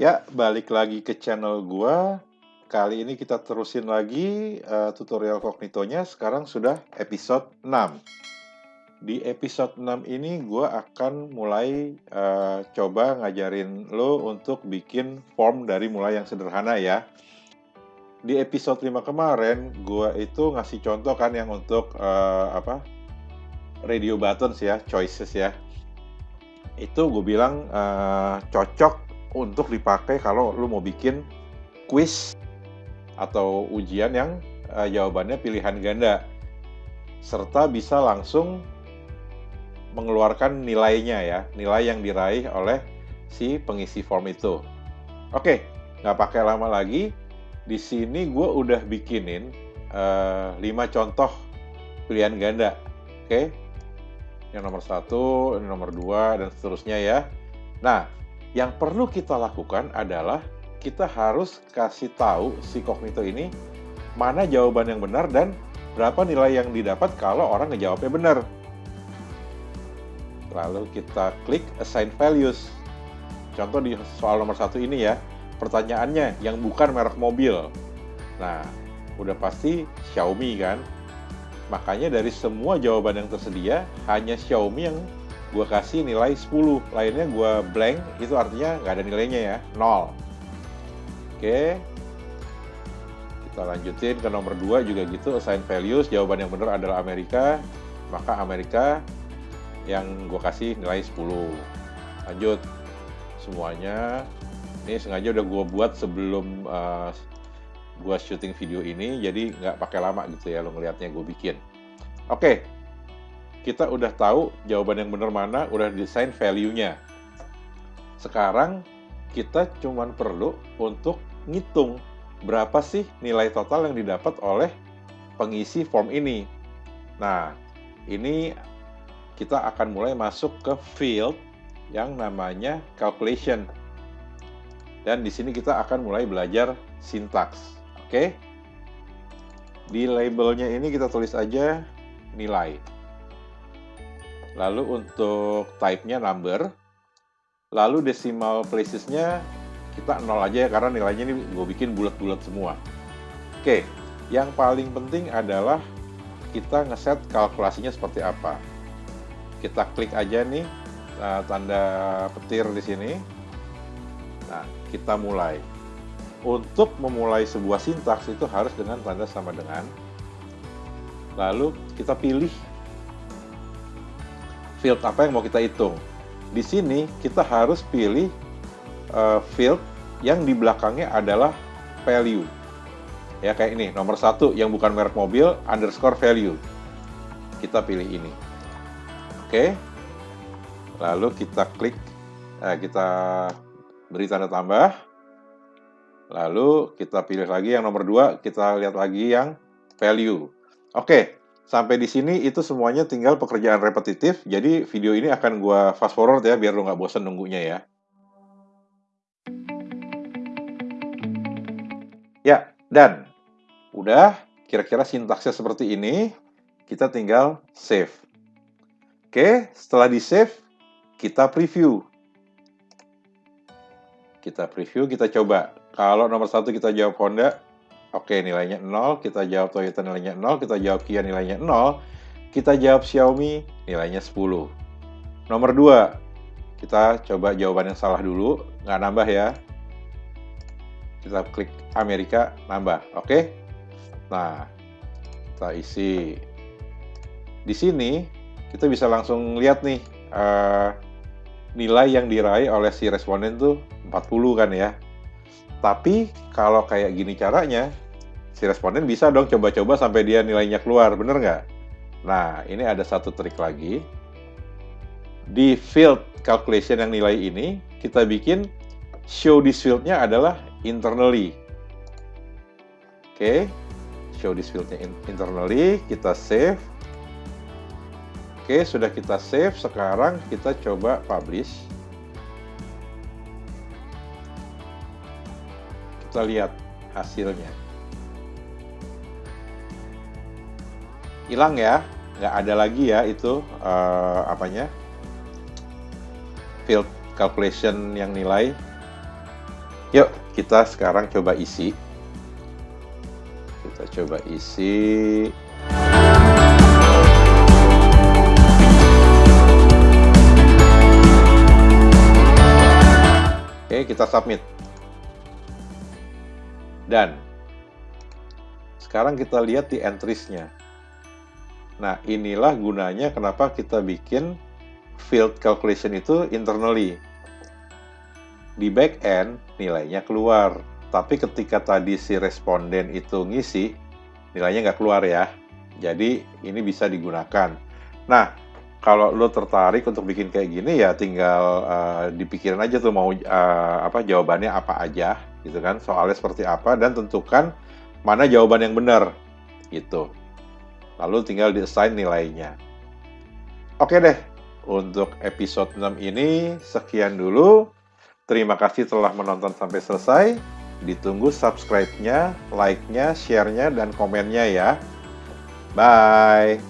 Ya, balik lagi ke channel gua. Kali ini kita terusin lagi uh, tutorial kognitonya. Sekarang sudah episode 6. Di episode 6 ini gua akan mulai uh, coba ngajarin lo untuk bikin form dari mulai yang sederhana ya. Di episode 5 kemarin, gua itu ngasih contoh kan yang untuk uh, apa? radio buttons ya, choices ya. Itu gue bilang uh, cocok untuk dipakai kalau lu mau bikin quiz atau ujian yang uh, jawabannya pilihan ganda. Serta bisa langsung mengeluarkan nilainya ya nilai yang diraih oleh si pengisi form itu. Oke nggak pakai lama lagi. Di sini gue udah bikinin uh, eh, 5 contoh pilihan ganda. Oke yang nomor satu, nomor dua, dan seterusnya ya. Nah, yang perlu kita lakukan adalah kita harus kasih tahu si kognito ini mana jawaban yang benar dan berapa nilai yang didapat kalau orang ngejawabnya benar. Lalu kita klik assign values. Contoh di soal nomor satu ini ya, pertanyaannya yang bukan merek mobil. Nah, udah pasti Xiaomi kan. Makanya dari semua jawaban yang tersedia, hanya Xiaomi yang gue kasih nilai 10 lainnya gue blank itu artinya nggak ada nilainya ya. 0 oke. Kita lanjutin ke nomor 2 juga gitu. Assign values jawaban yang benar adalah Amerika. Maka Amerika yang gue kasih nilai 10 lanjut. Semuanya. Ini sengaja udah gue buat sebelum uh, gue syuting video ini jadi nggak pakai lama gitu ya lo ngelihatnya gue bikin. Oke kita udah tahu jawaban yang benar mana, udah desain value-nya. Sekarang kita cuma perlu untuk ngitung berapa sih nilai total yang didapat oleh pengisi form ini. Nah, ini kita akan mulai masuk ke field yang namanya calculation. Dan di sini kita akan mulai belajar sintaks. Oke? Di labelnya ini kita tulis aja nilai. Lalu untuk type-nya number. Lalu decimal places-nya kita nol aja ya karena nilainya ini gue bikin bulat-bulat semua. Oke, yang paling penting adalah kita ngeset kalkulasinya seperti apa. Kita klik aja nih uh, tanda petir di sini. Nah, kita mulai. Untuk memulai sebuah sintaks itu harus dengan tanda sama dengan. Lalu kita pilih field apa yang mau kita hitung. Di sini kita harus pilih uh, field yang di belakangnya adalah value. Ya kayak ini, nomor satu yang bukan merek mobil, underscore value. Kita pilih ini. Oke. Lalu kita klik, eh, kita beri tanda tambah. Lalu kita pilih lagi yang nomor dua, kita lihat lagi yang value. Oke, Sampai di sini itu semuanya tinggal pekerjaan repetitif. Jadi video ini akan gue fast forward ya biar lo nggak bosan nunggunya ya. Ya, dan udah kira-kira sintaksnya seperti ini. Kita tinggal save. Oke, setelah di save, kita preview. Kita preview, kita coba. Kalau nomor satu kita jawab Honda, Oke, nilainya 0. Kita jawab Toyota nilainya 0. Kita jawab Kia nilainya 0. Kita jawab Xiaomi nilainya 10. Nomor 2. Kita coba jawaban yang salah dulu. Nggak nambah ya. Kita klik Amerika, nambah. Oke? Nah, kita isi. Di sini, kita bisa langsung lihat nih. Uh, nilai yang diraih oleh si responden tuh 40 kan ya. Tapi kalau kayak gini caranya, si responden bisa dong coba-coba sampai dia nilainya keluar, bener nggak? Nah, ini ada satu trik lagi. Di field calculation yang nilai ini, kita bikin show this field-nya adalah internally. Oke, show this field-nya internally, kita save. Oke, sudah kita save, sekarang kita coba publish. kita lihat hasilnya. Hilang ya, nggak ada lagi ya itu uh, apanya field calculation yang nilai. Yuk, kita sekarang coba isi. Kita coba isi. Oke, kita submit. Dan sekarang kita lihat di entries-nya. Nah, inilah gunanya kenapa kita bikin field calculation itu internally di back end nilainya keluar. Tapi ketika tadi si responden itu ngisi, nilainya nggak keluar ya. Jadi ini bisa digunakan. Nah, kalau lo tertarik untuk bikin kayak gini ya tinggal uh, dipikirin aja tuh mau uh, apa jawabannya apa aja gitu kan. Soalnya seperti apa dan tentukan mana jawaban yang benar gitu. Lalu tinggal di-assign nilainya. Oke deh, untuk episode 6 ini sekian dulu. Terima kasih telah menonton sampai selesai. Ditunggu subscribe-nya, like-nya, share-nya, dan komennya ya. Bye!